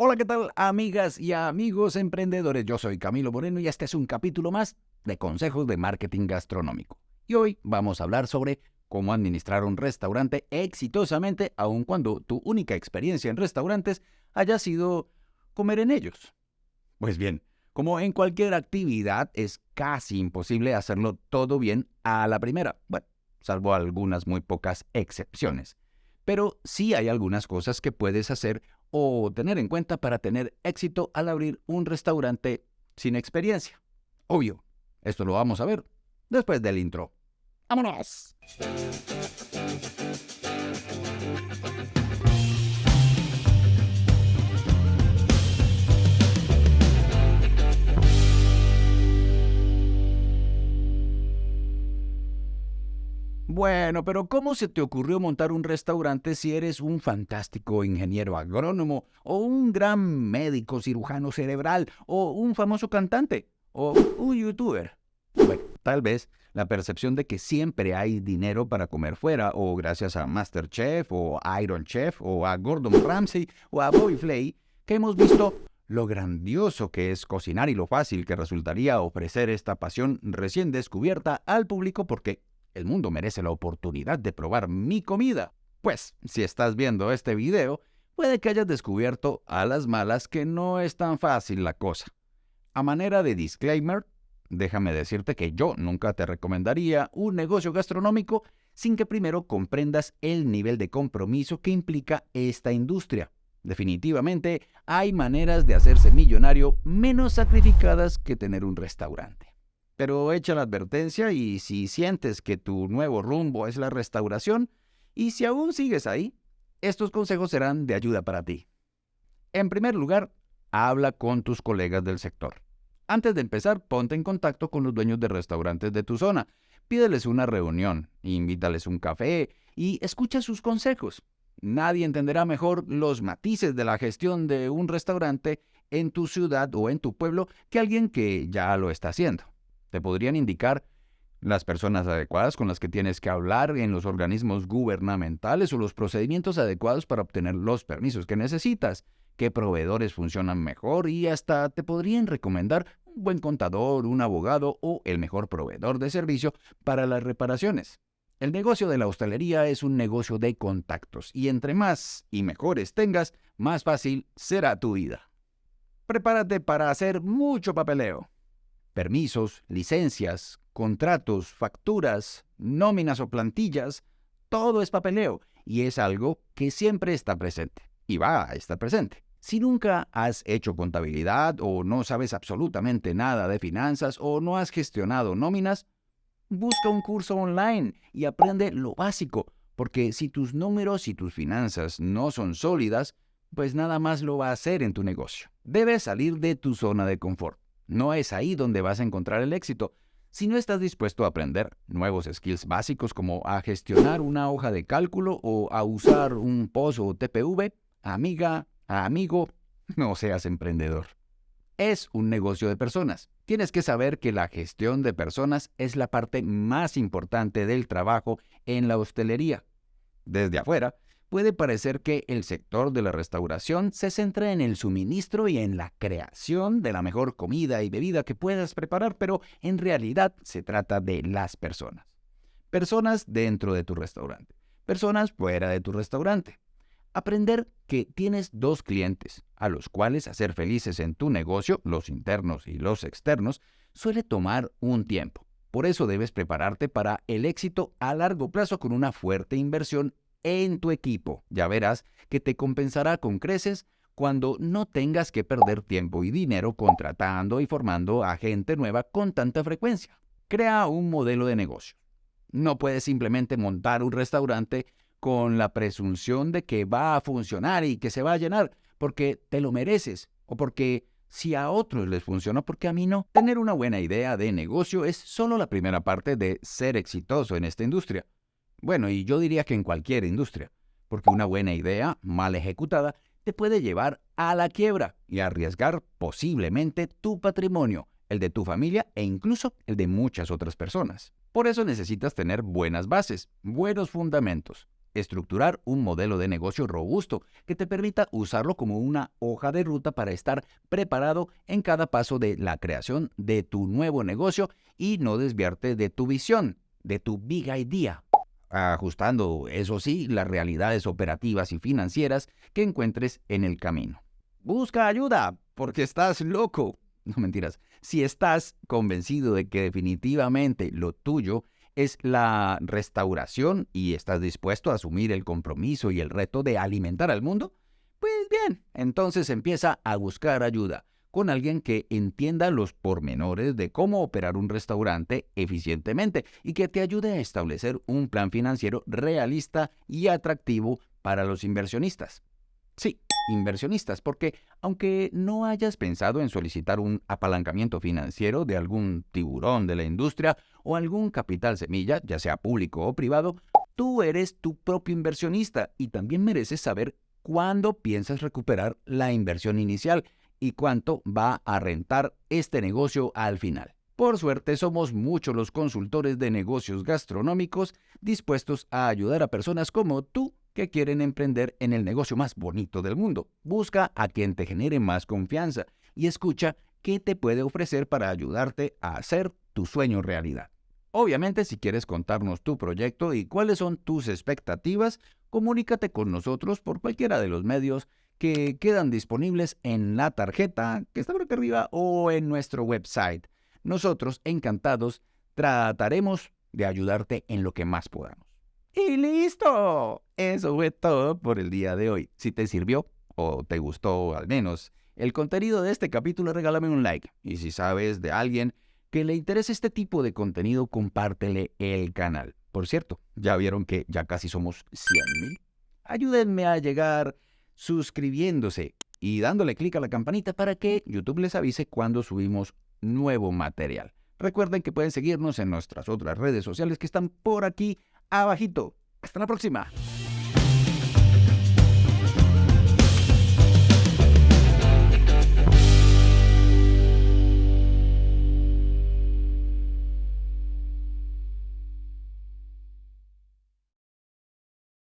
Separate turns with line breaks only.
Hola, ¿qué tal amigas y amigos emprendedores? Yo soy Camilo Moreno y este es un capítulo más de consejos de marketing gastronómico. Y hoy vamos a hablar sobre cómo administrar un restaurante exitosamente aun cuando tu única experiencia en restaurantes haya sido comer en ellos. Pues bien, como en cualquier actividad es casi imposible hacerlo todo bien a la primera, bueno, salvo algunas muy pocas excepciones. Pero sí hay algunas cosas que puedes hacer o tener en cuenta para tener éxito al abrir un restaurante sin experiencia. Obvio, esto lo vamos a ver después del intro. ¡Vámonos! Bueno, pero ¿cómo se te ocurrió montar un restaurante si eres un fantástico ingeniero agrónomo, o un gran médico cirujano cerebral, o un famoso cantante, o un youtuber? Tal vez la percepción de que siempre hay dinero para comer fuera, o gracias a Masterchef, o Iron Chef, o a Gordon Ramsay, o a Bobby Flay, que hemos visto lo grandioso que es cocinar y lo fácil que resultaría ofrecer esta pasión recién descubierta al público porque el mundo merece la oportunidad de probar mi comida. Pues, si estás viendo este video, puede que hayas descubierto a las malas que no es tan fácil la cosa. A manera de disclaimer, déjame decirte que yo nunca te recomendaría un negocio gastronómico sin que primero comprendas el nivel de compromiso que implica esta industria. Definitivamente hay maneras de hacerse millonario menos sacrificadas que tener un restaurante. Pero echa la advertencia y si sientes que tu nuevo rumbo es la restauración, y si aún sigues ahí, estos consejos serán de ayuda para ti. En primer lugar, habla con tus colegas del sector. Antes de empezar, ponte en contacto con los dueños de restaurantes de tu zona. Pídeles una reunión, invítales un café y escucha sus consejos. Nadie entenderá mejor los matices de la gestión de un restaurante en tu ciudad o en tu pueblo que alguien que ya lo está haciendo. Te podrían indicar las personas adecuadas con las que tienes que hablar en los organismos gubernamentales o los procedimientos adecuados para obtener los permisos que necesitas, qué proveedores funcionan mejor y hasta te podrían recomendar un buen contador, un abogado o el mejor proveedor de servicio para las reparaciones. El negocio de la hostelería es un negocio de contactos y entre más y mejores tengas, más fácil será tu vida. Prepárate para hacer mucho papeleo permisos, licencias, contratos, facturas, nóminas o plantillas, todo es papeleo y es algo que siempre está presente y va a estar presente. Si nunca has hecho contabilidad o no sabes absolutamente nada de finanzas o no has gestionado nóminas, busca un curso online y aprende lo básico, porque si tus números y tus finanzas no son sólidas, pues nada más lo va a hacer en tu negocio. Debes salir de tu zona de confort. No es ahí donde vas a encontrar el éxito. Si no estás dispuesto a aprender nuevos skills básicos como a gestionar una hoja de cálculo o a usar un POS o TPV, amiga, amigo, no seas emprendedor. Es un negocio de personas. Tienes que saber que la gestión de personas es la parte más importante del trabajo en la hostelería. Desde afuera, puede parecer que el sector de la restauración se centra en el suministro y en la creación de la mejor comida y bebida que puedas preparar, pero en realidad se trata de las personas. Personas dentro de tu restaurante, personas fuera de tu restaurante. Aprender que tienes dos clientes, a los cuales hacer felices en tu negocio, los internos y los externos, suele tomar un tiempo. Por eso debes prepararte para el éxito a largo plazo con una fuerte inversión en tu equipo. Ya verás que te compensará con creces cuando no tengas que perder tiempo y dinero contratando y formando a gente nueva con tanta frecuencia. Crea un modelo de negocio. No puedes simplemente montar un restaurante con la presunción de que va a funcionar y que se va a llenar porque te lo mereces o porque si a otros les funciona, porque a mí no. Tener una buena idea de negocio es solo la primera parte de ser exitoso en esta industria. Bueno, y yo diría que en cualquier industria, porque una buena idea, mal ejecutada, te puede llevar a la quiebra y arriesgar posiblemente tu patrimonio, el de tu familia e incluso el de muchas otras personas. Por eso necesitas tener buenas bases, buenos fundamentos. estructurar un modelo de negocio robusto que te permita usarlo como una hoja de ruta para estar preparado en cada paso de la creación de tu nuevo negocio y no desviarte de tu visión, de tu big idea, ajustando, eso sí, las realidades operativas y financieras que encuentres en el camino. Busca ayuda, porque estás loco. No mentiras. Si estás convencido de que definitivamente lo tuyo es la restauración y estás dispuesto a asumir el compromiso y el reto de alimentar al mundo, pues bien, entonces empieza a buscar ayuda con alguien que entienda los pormenores de cómo operar un restaurante eficientemente y que te ayude a establecer un plan financiero realista y atractivo para los inversionistas. Sí, inversionistas, porque aunque no hayas pensado en solicitar un apalancamiento financiero de algún tiburón de la industria o algún capital semilla, ya sea público o privado, tú eres tu propio inversionista y también mereces saber cuándo piensas recuperar la inversión inicial y cuánto va a rentar este negocio al final. Por suerte somos muchos los consultores de negocios gastronómicos dispuestos a ayudar a personas como tú que quieren emprender en el negocio más bonito del mundo. Busca a quien te genere más confianza y escucha qué te puede ofrecer para ayudarte a hacer tu sueño realidad. Obviamente, si quieres contarnos tu proyecto y cuáles son tus expectativas, comunícate con nosotros por cualquiera de los medios que quedan disponibles en la tarjeta que está por aquí arriba o en nuestro website. Nosotros, encantados, trataremos de ayudarte en lo que más podamos. Y listo. Eso fue todo por el día de hoy. Si te sirvió o te gustó al menos el contenido de este capítulo, regálame un like. Y si sabes de alguien que le interese este tipo de contenido, compártele el canal. Por cierto, ya vieron que ya casi somos 100.000. Ayúdenme a llegar suscribiéndose y dándole clic a la campanita para que YouTube les avise cuando subimos nuevo material. Recuerden que pueden seguirnos en nuestras otras redes sociales que están por aquí abajito. Hasta la próxima.